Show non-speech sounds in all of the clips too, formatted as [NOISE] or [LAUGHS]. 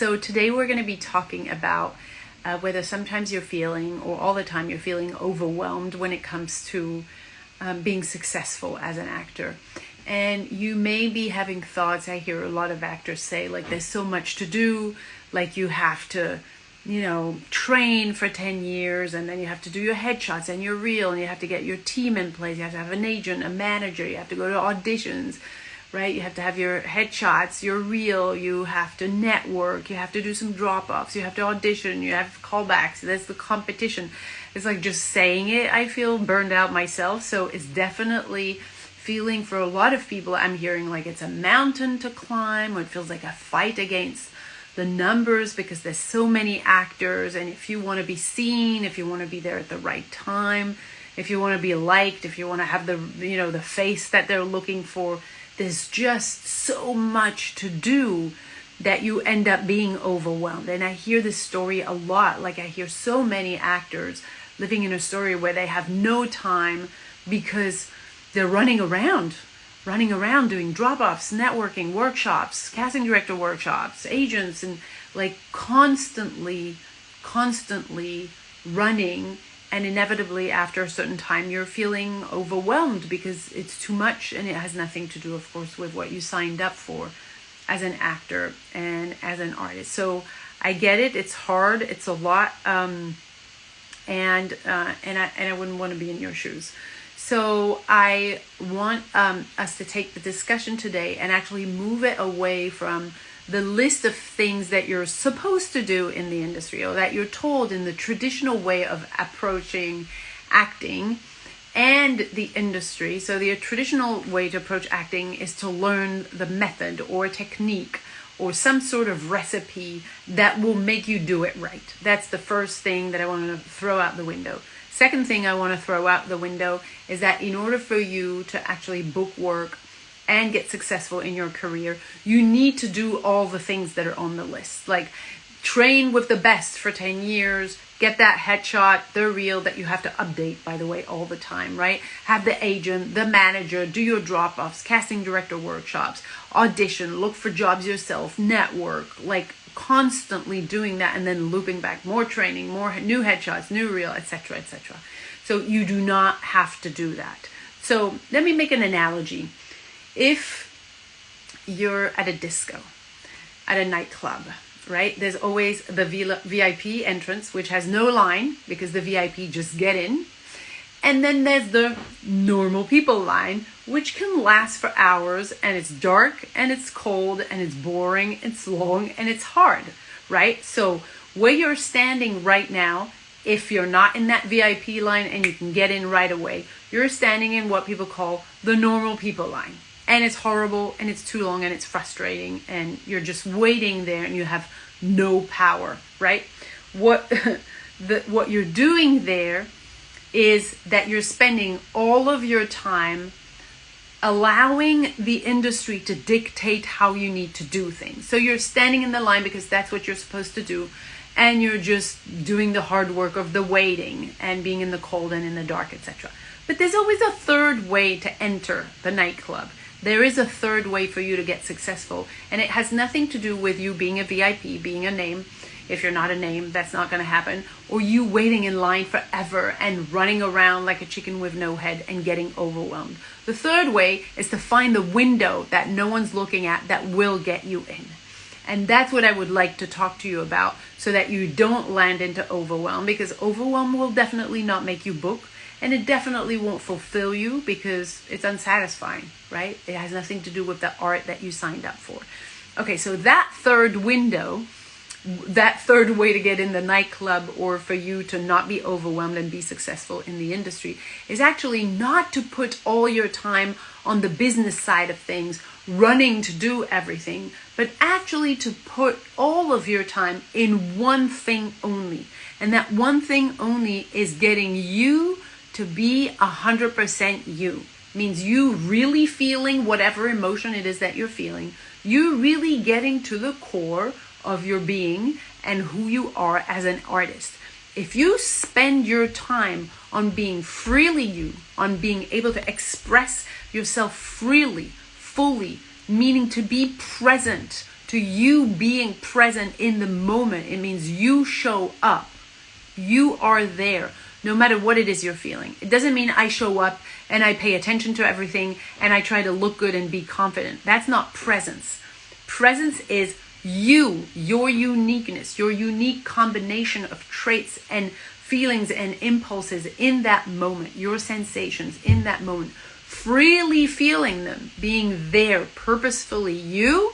So today we're going to be talking about uh, whether sometimes you're feeling or all the time you're feeling overwhelmed when it comes to um, being successful as an actor. And you may be having thoughts, I hear a lot of actors say, like, there's so much to do, like, you have to, you know, train for 10 years, and then you have to do your headshots and your reel, and you have to get your team in place, you have to have an agent, a manager, you have to go to auditions right? You have to have your headshots, your reel, you have to network, you have to do some drop offs, you have to audition, you have callbacks. That's the competition. It's like just saying it, I feel burned out myself. So it's definitely feeling for a lot of people, I'm hearing like it's a mountain to climb, or it feels like a fight against the numbers because there's so many actors. And if you want to be seen, if you want to be there at the right time, if you want to be liked, if you want to have the, you know, the face that they're looking for, there's just so much to do that you end up being overwhelmed. And I hear this story a lot. Like I hear so many actors living in a story where they have no time because they're running around, running around doing drop offs, networking, workshops, casting director workshops, agents, and like constantly, constantly running and inevitably after a certain time you're feeling overwhelmed because it's too much and it has nothing to do of course with what you signed up for as an actor and as an artist. So i get it. It's hard. It's a lot um, and uh, and I and I wouldn't want to be in your shoes. So I want um, us to take the discussion today and actually move it away from the list of things that you're supposed to do in the industry or that you're told in the traditional way of approaching acting and the industry. So, the traditional way to approach acting is to learn the method or technique or some sort of recipe that will make you do it right. That's the first thing that I want to throw out the window. Second thing I want to throw out the window is that in order for you to actually book work and get successful in your career, you need to do all the things that are on the list. Like train with the best for 10 years, get that headshot, the reel that you have to update, by the way, all the time, right? Have the agent, the manager, do your drop offs, casting director workshops, audition, look for jobs yourself, network, like constantly doing that and then looping back more training, more new headshots, new reel, etc., etc. So you do not have to do that. So let me make an analogy if you're at a disco, at a nightclub, right? There's always the VIP entrance, which has no line because the VIP just get in. And then there's the normal people line, which can last for hours and it's dark and it's cold and it's boring, it's long and it's hard, right? So, where you're standing right now, if you're not in that VIP line and you can get in right away, you're standing in what people call the normal people line and it's horrible and it's too long and it's frustrating and you're just waiting there and you have no power, right? What [LAUGHS] the what you're doing there is that you're spending all of your time allowing the industry to dictate how you need to do things. So you're standing in the line because that's what you're supposed to do and you're just doing the hard work of the waiting and being in the cold and in the dark, etc. But there's always a third way to enter the nightclub. There is a third way for you to get successful, and it has nothing to do with you being a VIP, being a name. If you're not a name, that's not going to happen. Or you waiting in line forever and running around like a chicken with no head and getting overwhelmed. The third way is to find the window that no one's looking at that will get you in. And that's what I would like to talk to you about so that you don't land into overwhelm because overwhelm will definitely not make you book and it definitely won't fulfill you because it's unsatisfying, right? It has nothing to do with the art that you signed up for. Okay, so that third window, that third way to get in the nightclub or for you to not be overwhelmed and be successful in the industry is actually not to put all your time on the business side of things, running to do everything, but actually to put all of your time in one thing only. And that one thing only is getting you to be 100% you means you really feeling whatever emotion it is that you're feeling, you really getting to the core of your being and who you are as an artist. If you spend your time on being freely you, on being able to express yourself freely, fully, meaning to be present, to you being present in the moment. It means you show up. You are there no matter what it is you're feeling. It doesn't mean I show up and I pay attention to everything and I try to look good and be confident. That's not presence. Presence is you, your uniqueness, your unique combination of traits and feelings and impulses in that moment, your sensations in that moment, freely feeling them, being there purposefully, you,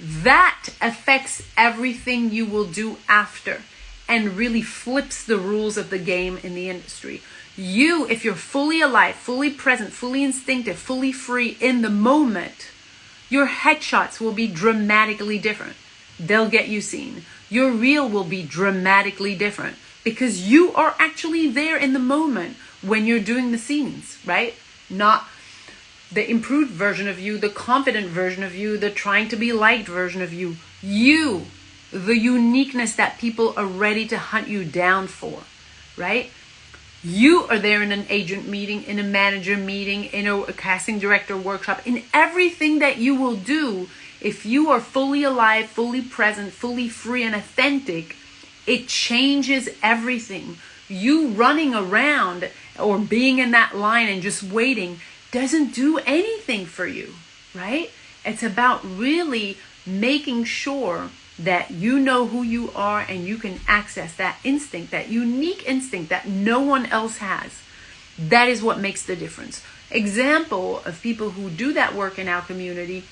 that affects everything you will do after and really flips the rules of the game in the industry. You, if you're fully alive, fully present, fully instinctive, fully free in the moment, your headshots will be dramatically different. They'll get you seen. Your reel will be dramatically different because you are actually there in the moment when you're doing the scenes, right? Not the improved version of you, the confident version of you, the trying to be liked version of you. You the uniqueness that people are ready to hunt you down for, right? You are there in an agent meeting, in a manager meeting, in a, casting director workshop, in everything that you will do. If you are fully alive, fully present, fully free, and authentic, it changes everything. You running around or being in that line and just waiting doesn't do anything for you, right? It's about really making sure that you know who you are and you can access that instinct, that unique instinct that no one else has. That is what makes the difference. Example of people who do that work in our community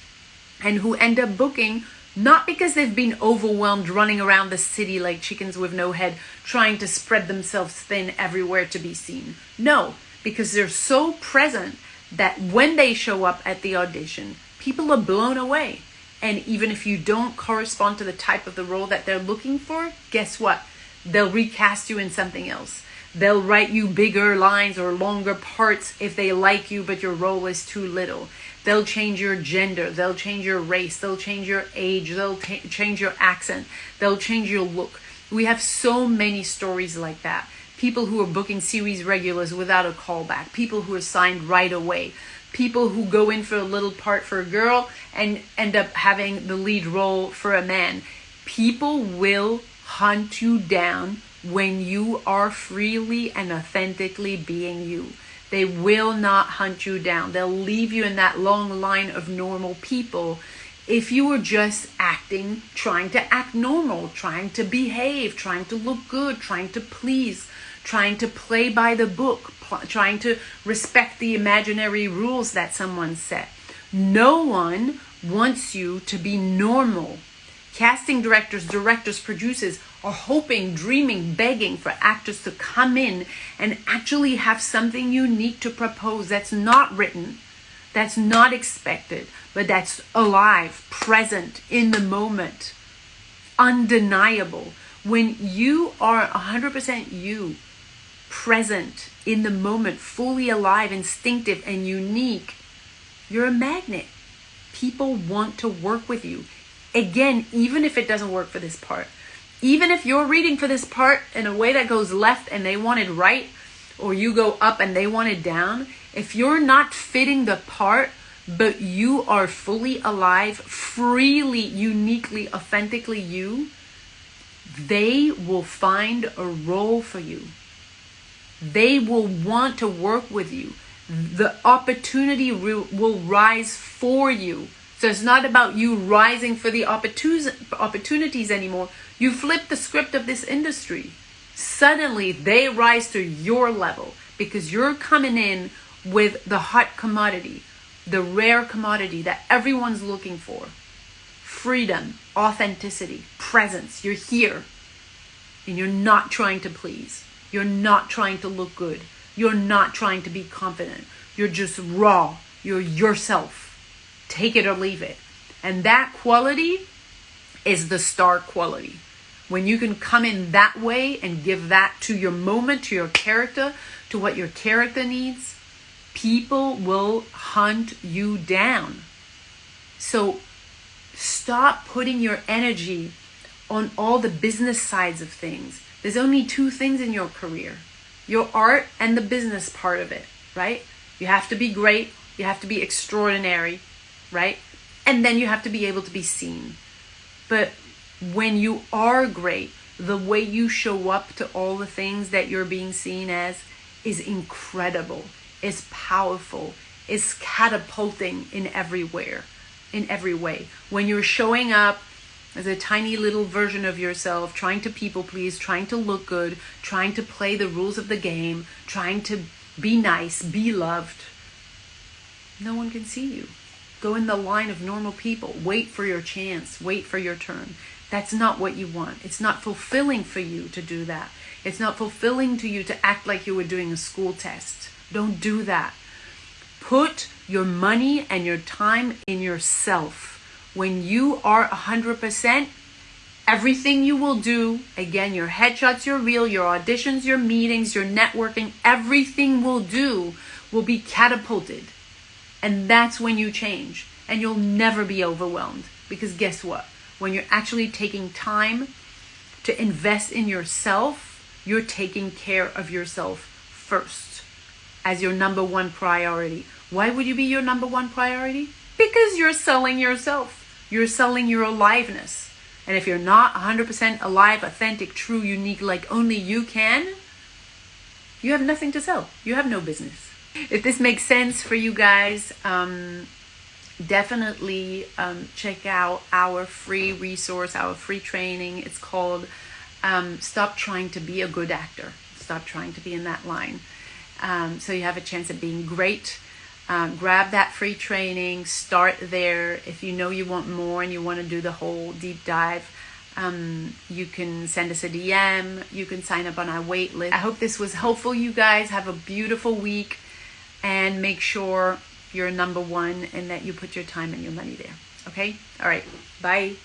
and who end up booking not because they've been overwhelmed running around the city like chickens with no head, trying to spread themselves thin everywhere to be seen. No, because they're so present that when they show up at the audition, people are blown away. And even if you don't correspond to the type of the role that they're looking for, guess what? They'll recast you in something else. They'll write you bigger lines or longer parts if they like you, but your role is too little. They'll change your gender. They'll change your race. They'll change your age. They'll t- change your accent. They'll change your look. We have so many stories like that. People who are booking series regulars without a callback. People who are signed right away people who go in for a little part for a girl and end up having the lead role for a man. People will hunt you down when you are freely and authentically being you. They will not hunt you down. They'll leave you in that long line of normal people if you were just acting, trying to act normal, trying to behave, trying to look good, trying to please, trying to play by the book, trying to respect the imaginary rules that someone set. No one wants you to be normal. Casting directors, directors, producers are hoping, dreaming, begging for actors to come in and actually have something unique to propose that's not written, that's not expected, but that's alive, present, in the moment, undeniable. When you are 100% you, present in the moment, fully alive, instinctive, and unique, you're a magnet. People want to work with you. Again, even if it doesn't work for this part, even if you're reading for this part in a way that goes left and they want it right, or you go up and they want it down, if you're not fitting the part, but you are fully alive, freely, uniquely, authentically you, they will find a role for you they will want to work with you. The opportunity will rise for you. So it's not about you rising for the opportunities anymore. You flip the script of this industry. Suddenly they rise to your level because you're coming in with the hot commodity, the rare commodity that everyone's looking for freedom, authenticity, presence. You're here and you're not trying to please. You're not trying to look good. You're not trying to be confident. You're just raw. You're yourself. Take it or leave it. And that quality is the star quality. When you can come in that way and give that to your moment, to your character, to what your character needs, people will hunt you down. So stop putting your energy on all the business sides of things there's only two things in your career your art and the business part of it, right? You have to be great, you have to be extraordinary, right? And then you have to be able to be seen. But when you are great, the way you show up to all the things that you're being seen as is incredible, is powerful, is catapulting in everywhere, in every way. When you're showing up as a tiny little version of yourself, trying to people please, trying to look good, trying to play the rules of the game, trying to be nice, be loved, no one can see you. Go in the line of normal people. Wait for your chance. Wait for your turn. That's not what you want. It's not fulfilling for you to do that. It's not fulfilling to you to act like you were doing a school test. Don't do that. Put your money and your time in yourself. When you are 100%, everything you will do, again, your headshots, your reel, your auditions, your meetings, your networking, everything will do will be catapulted. And that's when you change. And you'll never be overwhelmed. Because guess what? when you're actually taking time to invest in yourself, you're taking care of yourself first as your number one priority. Why would you be your number one priority? Because you're selling yourself. You're selling your aliveness. And if you're not 100% alive, authentic, true, unique, like only you can, you have nothing to sell. You have no business. If this makes sense for you guys, um, definitely um, check out our free resource, our free training. It's called um, Stop Trying to Be a Good Actor. Stop trying to be in that line. Um, so you have a chance of being great. Um, grab that free training, start there. If you know you want more and you want to do the whole deep dive, um, you can send us a DM. You can sign up on our wait list. I hope this was helpful, you guys. Have a beautiful week and make sure you're number one and that you put your time and your money there. Okay? All right. Bye.